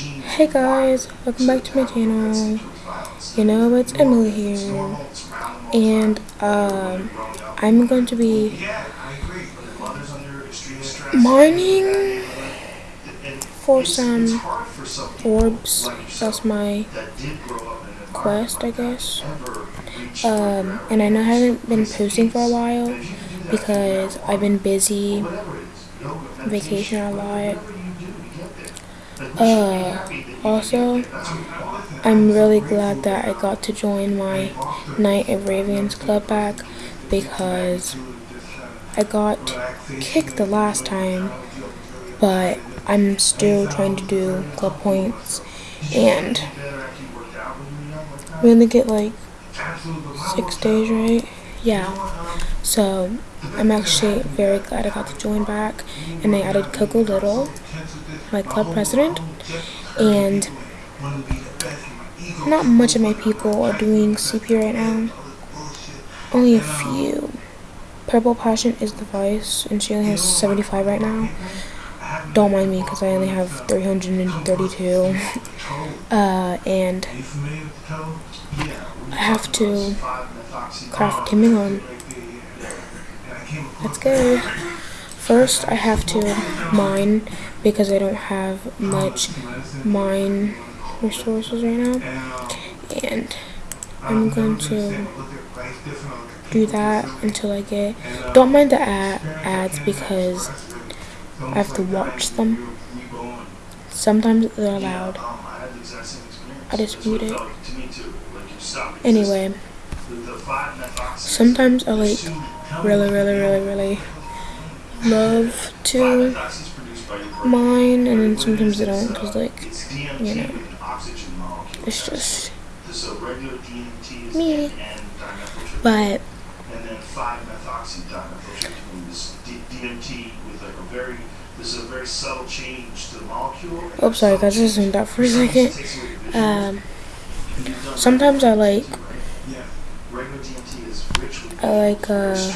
Hey guys, welcome back to my channel. You know, it's Emily here. And, um, I'm going to be mining for some orbs. That's my quest, I guess. Um, and I know I haven't been posting for a while because I've been busy, vacation a lot. Uh, also, I'm really glad that I got to join my Night of Ravens club back because I got kicked the last time, but I'm still trying to do club points and we only get like six days, right? Yeah. So I'm actually very glad I got to join back and they added Coco Little my club president, and not much of my people are doing CP right now. Only a few. Purple Passion is the vice, and she only has 75 right now. Don't mind me, because I only have 332. Uh, and I have to craft Timberland. Let's go. First, I have to mine because I don't have much mine resources right now. And I'm going to do that until I get... Don't mind the ad ads because I have to watch them. Sometimes they're loud. I just mute it. Anyway, sometimes I like really, really, really, really love to mine, and then sometimes I don't, because, like, you know, it's just me. But, oh, sorry guys, just zoomed out for a second. Um, sometimes I like, I like, uh,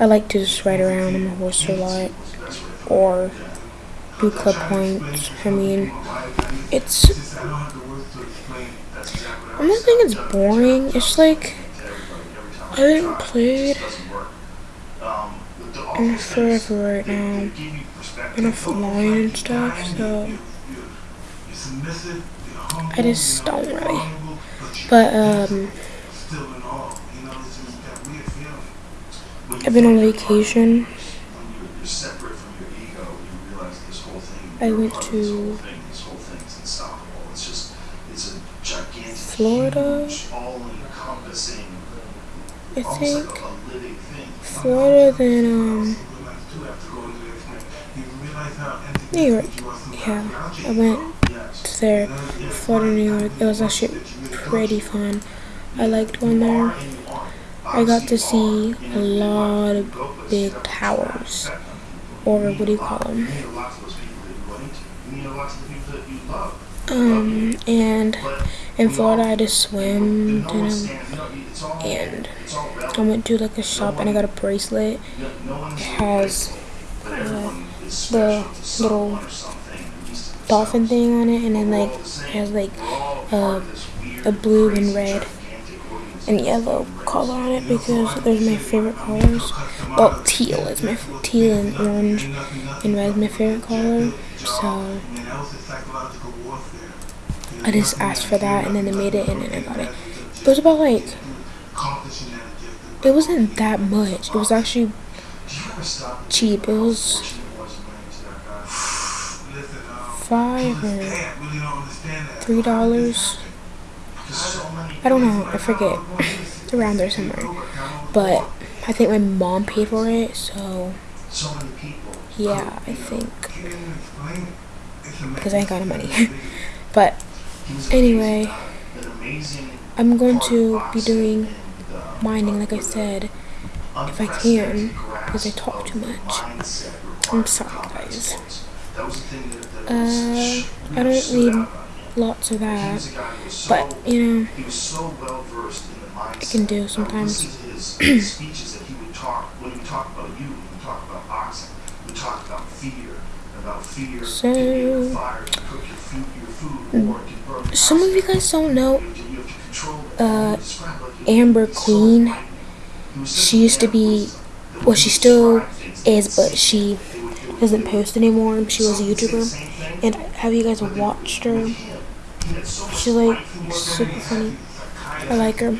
I like to just ride around on my horse a lot or do club points. I mean, it's. I'm not think it's boring. It's like I haven't played in forever right now. Enough line and stuff, so I just don't really. But um. I've been on vacation. I went to Florida. I think Florida, then um, New York. Yeah, I went there, Florida, New York. It was actually pretty fun. I liked going there. I got to see a lot of big towers, or what do you call them? Um, and in Florida, I just swam and, and I went to like a shop and I got a bracelet. It has uh, the little dolphin thing on it, and then like has like uh, a blue and red and yellow color on it because those are my favorite colors. Well, teal is my teal and orange and red is my favorite color. So I just asked for that and then they made it and then I got it. It was about like it wasn't that much. It was actually cheap. It was five or three dollars I don't know, I forget. Around there somewhere. But I think my mom paid for it, so yeah, I think because I ain't got no money. but anyway, I'm going to be doing mining, like I said, if I can, because I talk too much. I'm sorry, guys. Uh, I don't need lots of that. But, you know, I can do sometimes. talk about fear, about fear, So- can be a fire to cook your food, your food, or can burn Some of you guys don't know You have to- you have to control it. uh, You you- Amber Queen. frightening. It was such She used to be, well, she still is, but she would- would- doesn't post anymore. She was a some would say the YouTuber. And have you guys watched her? with him, he had so much She's like life in him. super funny. I like her.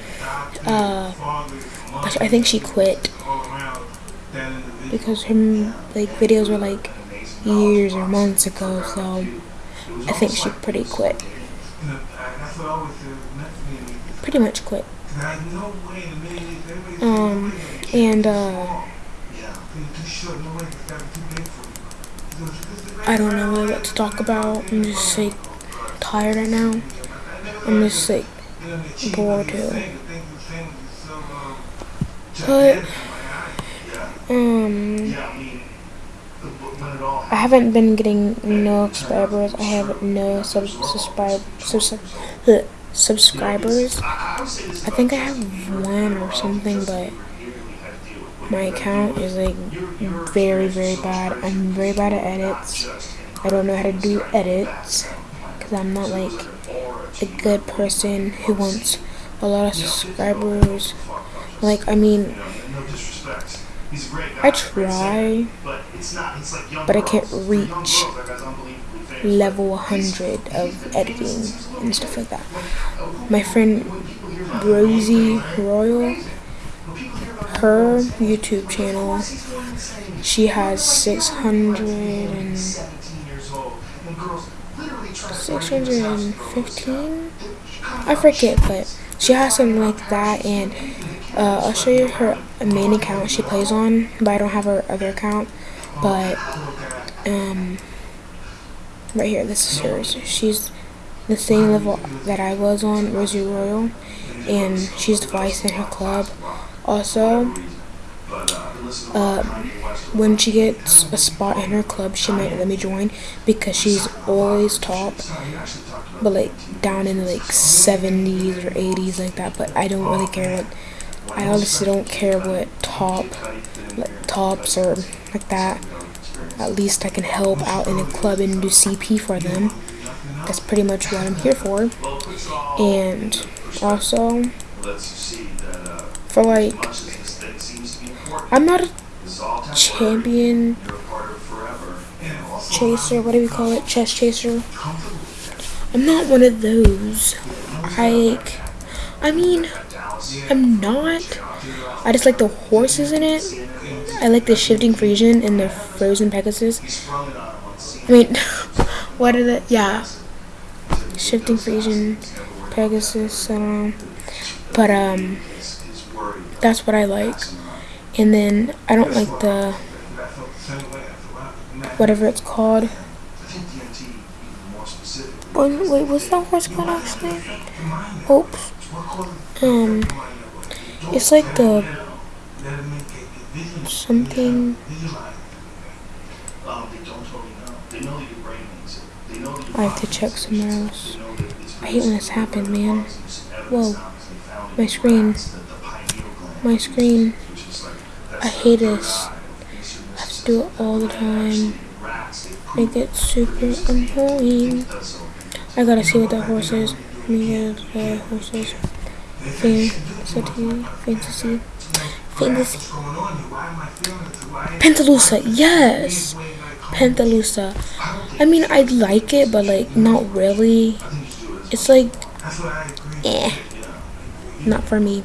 Uh, I think she quit because her like videos were like years or months ago. So I think she pretty quit. Pretty much quit. Um, and uh, I don't know really what to talk about. I'm just like tired right now. I'm just like But um, I mean, the- when it all. I haven't been getting no subscribers. I have no sub subscribe subs uh, subscribers. I, I would say this I think I have one or something, but my account is like very very bad. I'm very bad at edits. I don't know how to do edits because I'm not like a good person who wants a lot of subscribers. Like I mean. I try, But I can't reach level 100 of editing and stuff like that. My friend Rosie Royal, her YouTube channel, she has 600 and 17 years old, and girls literally try to 615. I forget, but she has something like that, and uh, I'll show you her main account she plays on, but I don't have her other account. But um, right here, this is hers. She's the same level that I was on, Rosie Royal, and she's vice in her club. Also, uh, when she gets a spot in her club, she might let me join because she's always top, but like down in like 70s or 80s like that. But I don't really care what. I honestly don't care what top, like tops or like that. At least I can help out in a club and do CP for them. That's pretty much what I'm here for. And also for like, I'm not a champion chaser. What do we call it? Chess chaser. I'm not one of those. I like. I mean, I'm not. I just like the horses in it. I like the shifting Frisian and the frozen Pegasus. I mean, what are the yeah? Shifting Frisian, Pegasus. I don't know, but um, that's what I like. And then I don't like the whatever it's called. Wait, wait, what's that horse called actually? Oops. Um, it's like the something. I have to check somewhere else. I hate when this happens, man. Whoa, my screen, my screen. I hate this. I have to do it all the time. Make it gets super annoying. I gotta see what that horse is. Me get the horses. Fantasy, fantasy, fantasy. Pentalusa, yes! Pentalusa. I mean, I like it, but like, not really. It's like, eh. Not for me.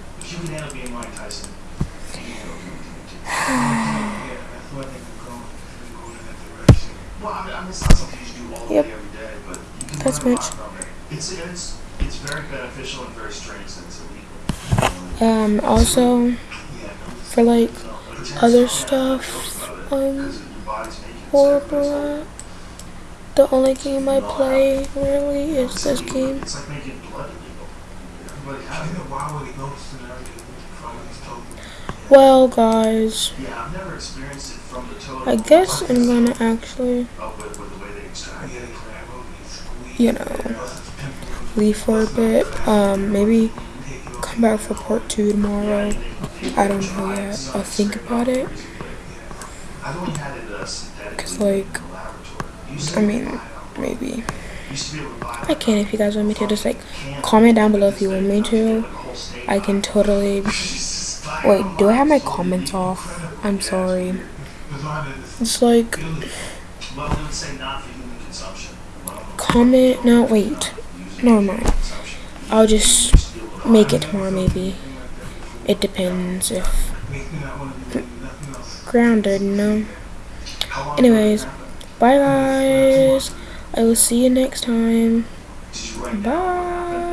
Yep. That's much. It's, it's, it's very beneficial and very strange that it's illegal. Um, also, for like other stuff, um, horrible. The only game I play really is this game. It's like making blood illegal. Everybody has it. Well, guys, Yeah, I've never experienced it from the total. I guess I'm gonna actually, Oh, with, with the way they extract it. you know, leave for a bit. Um, maybe come back for part two tomorrow. I don't know yet. I'll think about it. I've only had it uh, Cause like, I mean, maybe. I can if you guys want me to. Just like comment down below if you want me to. I can totally. Wait, do I have my comments off? I'm sorry. It's like comment. No, wait. Never mind. I'll just make it tomorrow, maybe. It depends if grounded. No. Anyways, bye guys. I will see you next time. Bye.